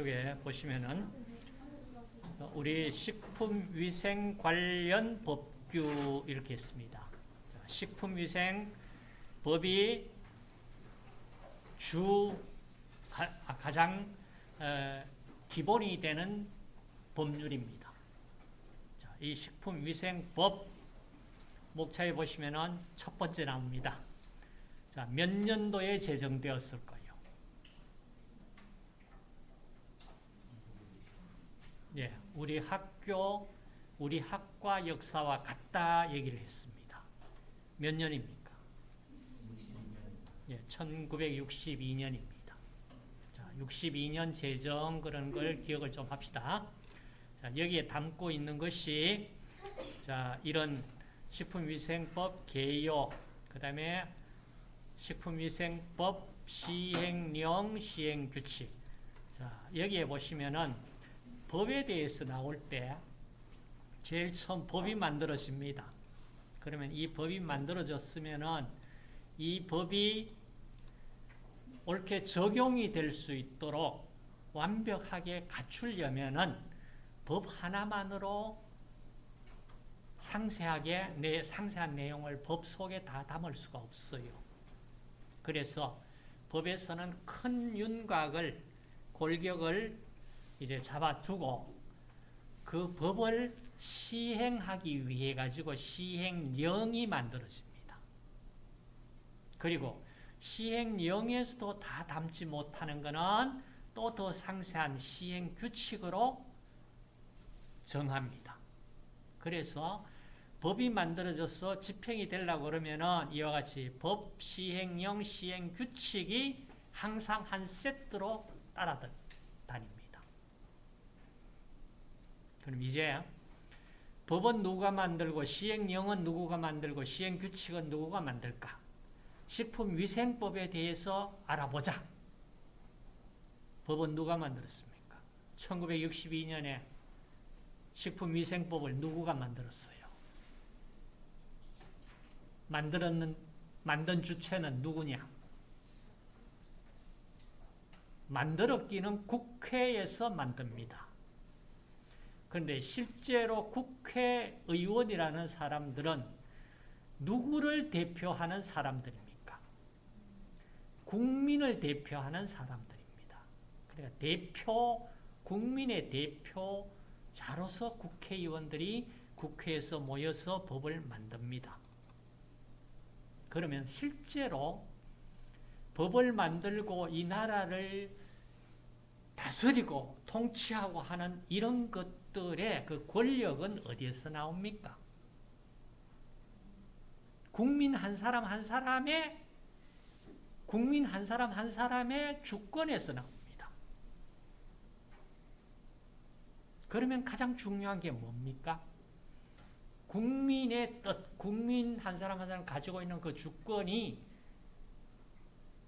쪽에 보시면은 우리 식품위생 관련 법규 이렇게 있습니다. 식품위생 법이 주 가, 아, 장 어, 기본이 되는 법률입니다. 자, 이 식품위생법 목차에 보시면은 첫 번째 나옵니다. 자, 몇 년도에 제정되었을까요? 예, 우리 학교, 우리 학과 역사와 같다 얘기를 했습니다. 몇 년입니까? 예, 1962년입니다. 자, 62년 제정 그런 걸 기억을 좀 합시다. 자, 여기에 담고 있는 것이 자, 이런 식품위생법 개요, 그 다음에 식품위생법 시행령, 시행규칙. 자, 여기에 보시면은 법에 대해서 나올 때 제일 처음 법이 만들어집니다. 그러면 이 법이 만들어졌으면은 이 법이 옳게 적용이 될 수 있도록 완벽하게 갖추려면은 법 하나만으로 상세하게 내 상세한 내용을 법 속에 다 담을 수가 없어요. 그래서 법에서는 큰 윤곽을 골격을 이제 잡아두고 그 법을 시행하기 위해 가지고 시행령이 만들어집니다. 그리고 시행령에서도 다 담지 못하는 것은 또 더 상세한 시행 규칙으로 정합니다. 그래서 법이 만들어져서 집행이 되려고 그러면은 이와 같이 법, 시행령, 시행 규칙이 항상 한 세트로 따라다닙니다. 그럼 이제 법은 누가 만들고 시행령은 누구가 만들고 시행규칙은 누구가 만들까? 식품위생법에 대해서 알아보자. 법은 누가 만들었습니까? 1962년에 식품위생법을 누구가 만들었어요? 만들었는, 만든 주체는 누구냐? 만들었기는 국회에서 만듭니다. 그런데 실제로 국회의원이라는 사람들은 누구를 대표하는 사람들입니까? 국민을 대표하는 사람들입니다. 그러니까 대표, 국민의 대표자로서 국회의원들이 국회에서 모여서 법을 만듭니다. 그러면 실제로 법을 만들고 이 나라를 다스리고 통치하고 하는 이런 것 들의 그 권력은 어디에서 나옵니까? 국민 한 사람 한 사람의 국민 한 사람 한 사람의 주권에서 나옵니다. 그러면 가장 중요한 게 뭡니까? 국민의 뜻, 국민 한 사람 한 사람 가지고 있는 그 주권이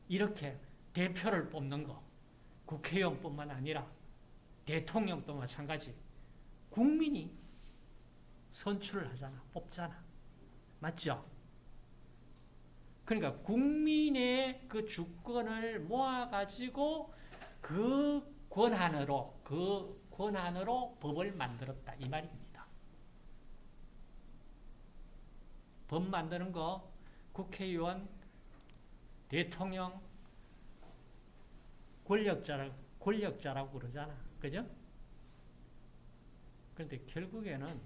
이렇게 대표를 뽑는 거, 국회의원뿐만 아니라 대통령도 마찬가지. 국민이 선출을 하잖아, 뽑잖아. 맞죠? 그러니까 국민의 그 주권을 모아가지고 그 권한으로, 그 권한으로 법을 만들었다. 이 말입니다. 법 만드는 거 국회의원, 대통령, 권력자라, 권력자라고 그러잖아. 그죠? 그런데 결국에는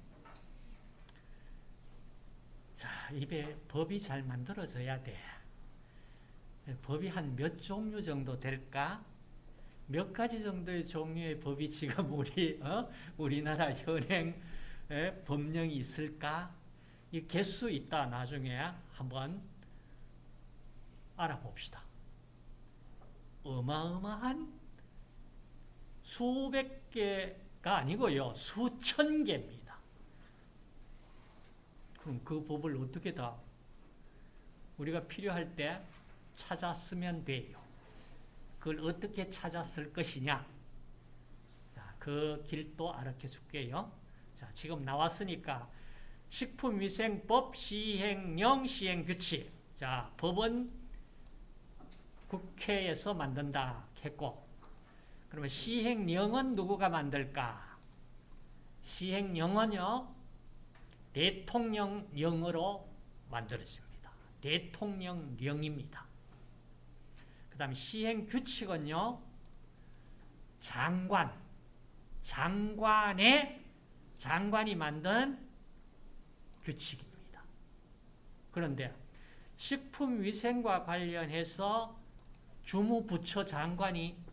자, 입에 법이 잘 만들어져야 돼. 법이 한 몇 종류 정도 될까? 몇 가지 정도의 종류의 법이 지금 우리, 어? 우리나라 현행 법령이 있을까? 이 개수 있다 나중에 한번 알아봅시다. 어마어마한 수백 개 가 아니고요. 수천 개입니다. 그럼 그 법을 어떻게 다 우리가 필요할 때 찾아 쓰면 돼요. 그걸 어떻게 찾아 쓸 것이냐. 자, 그 길도 알려 줄게요. 자, 지금 나왔으니까 식품위생법 시행령 시행규칙. 자, 법은 국회에서 만든다 했고 그러면 시행령은 누구가 만들까? 시행령은요, 대통령령으로 만들어집니다. 대통령령입니다. 그 다음에 시행규칙은요, 장관, 장관의, 장관이 만든 규칙입니다. 그런데 식품위생과 관련해서 주무부처 장관이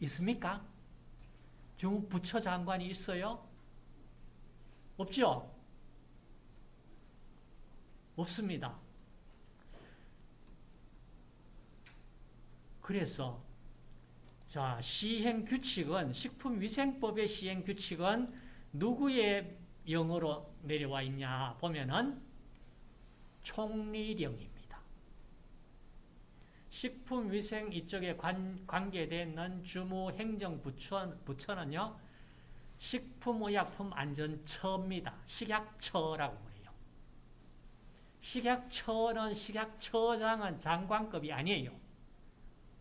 있습니까? 주무부처 장관이 있어요? 없죠? 없습니다. 그래서 자 시행 규칙은 식품위생법의 시행 규칙은 누구의 영어로 내려와 있냐 보면은 총리령입니다. 식품위생 이쪽에 관, 관계되는 주무 행정부처, 부처는요, 식품의약품안전처입니다. 식약처라고 그래요. 식약처는 식약처장은 장관급이 아니에요.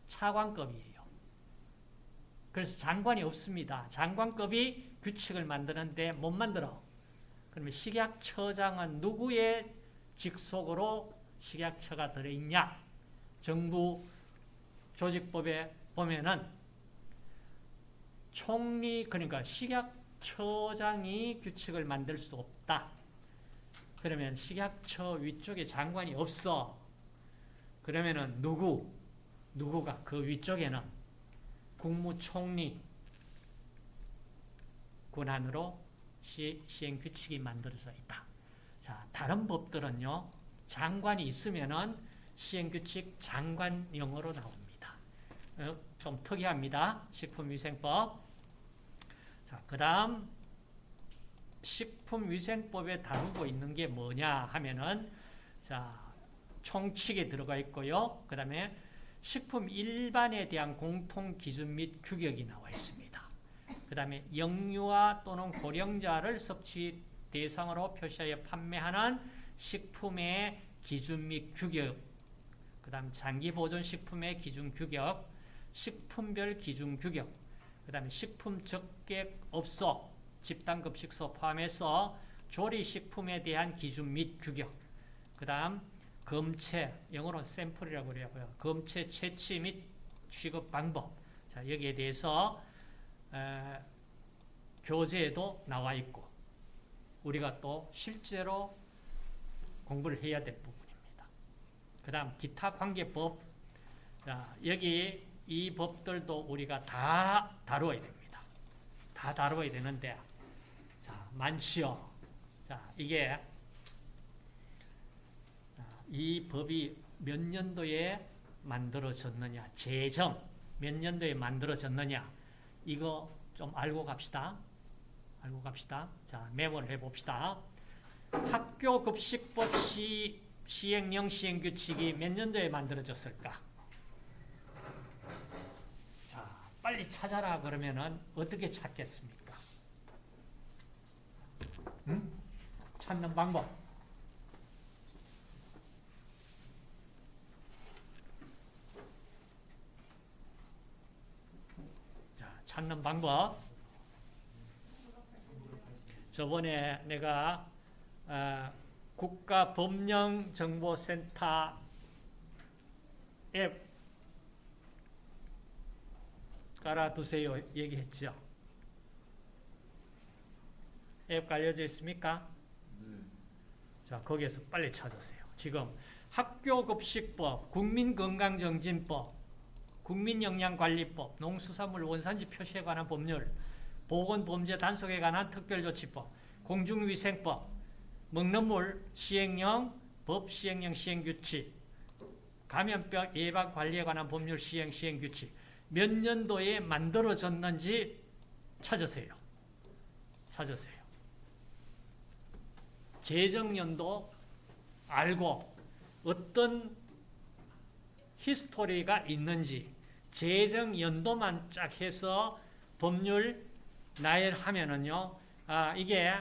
차관급이에요. 그래서 장관이 없습니다. 장관급이 규칙을 만드는데 못 만들어. 그러면 식약처장은 누구의 직속으로 식약처가 들어있냐? 정부 조직법에 보면은 총리 그러니까 식약처장이 규칙을 만들 수 없다. 그러면 식약처 위쪽에 장관이 없어. 그러면은 누구 누구가 그 위쪽에는 국무총리 권한으로 시, 시행 규칙이 만들어져 있다. 자, 다른 법들은요. 장관이 있으면은 시행규칙 장관령으로 나옵니다. 어, 좀 특이합니다. 식품위생법. 자, 그 다음 식품위생법에 다루고 있는 게 뭐냐 하면은 자, 총칙에 들어가 있고요. 그 다음에 식품 일반에 대한 공통 기준 및 규격이 나와 있습니다. 그 다음에 영유아 또는 고령자를 섭취 대상으로 표시하여 판매하는 식품의 기준 및 규격 그 다음 장기보존식품의 기준 규격 식품별 기준 규격 그 다음에 식품 적객 업소 집단급식소 포함해서 조리식품에 대한 기준 및 규격 그 다음 검체 영어로 샘플이라고 그래요 검체 채취 및 취급 방법 자 여기에 대해서 에, 교재에도 나와 있고 우리가 또 실제로 공부를 해야 될 부분입니다. 그 다음 기타 관계법 자, 여기 이 법들도 우리가 다 다루어야 됩니다. 다 다루어야 되는데 자, 많지요. 자, 이게 이 법이 몇 년도에 만들어졌느냐 제정 몇 년도에 만들어졌느냐 이거 좀 알고 갑시다. 알고 갑시다. 자, 메모를 해봅시다. 학교급식법 시, 시행령 시행규칙이 몇 년도에 만들어졌을까? 자, 빨리 찾아라 그러면은 어떻게 찾겠습니까? 응? 찾는 방법. 자, 찾는 방법. 저번에 내가 어, 국가법령정보센터 앱 깔아두세요 얘기했죠. 앱 깔려져 있습니까? 자 거기에서 빨리 찾으세요. 지금 학교급식법, 국민건강정진법, 국민영양관리법, 농수산물 원산지 표시에 관한 법률, 보건범죄 단속에 관한 특별조치법, 공중위생법, 먹는 물 시행령, 법 시행령 시행규칙, 감염병 예방 관리에 관한 법률 시행 시행규칙 몇 년도에 만들어졌는지 찾으세요. 찾으세요. 재정연도 알고 어떤 히스토리가 있는지 재정연도만 쫙 해서 법률 나열하면은요, 아, 이게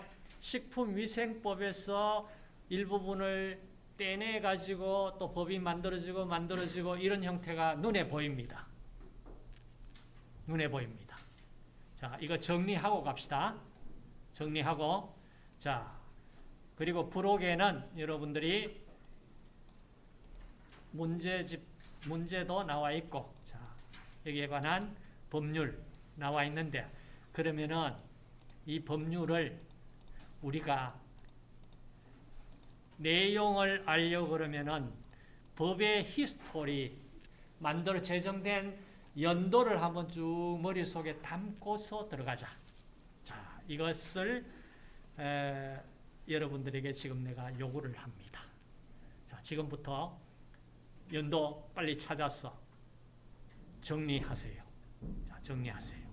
식품위생법에서 일부분을 떼내가지고 또 법이 만들어지고 만들어지고 이런 형태가 눈에 보입니다. 눈에 보입니다. 자, 이거 정리하고 갑시다. 정리하고 자, 그리고 부록에는 여러분들이 문제집 문제도 나와 있고 자, 여기에 관한 법률 나와 있는데 그러면은 이 법률을 우리가 내용을 알려고 그러면은 법의 히스토리 만들어 제정된 연도를 한번 쭉 머릿속에 담고서 들어가자. 자, 이것을 에, 여러분들에게 지금 내가 요구를 합니다. 자, 지금부터 연도 빨리 찾아서 정리하세요. 자, 정리하세요.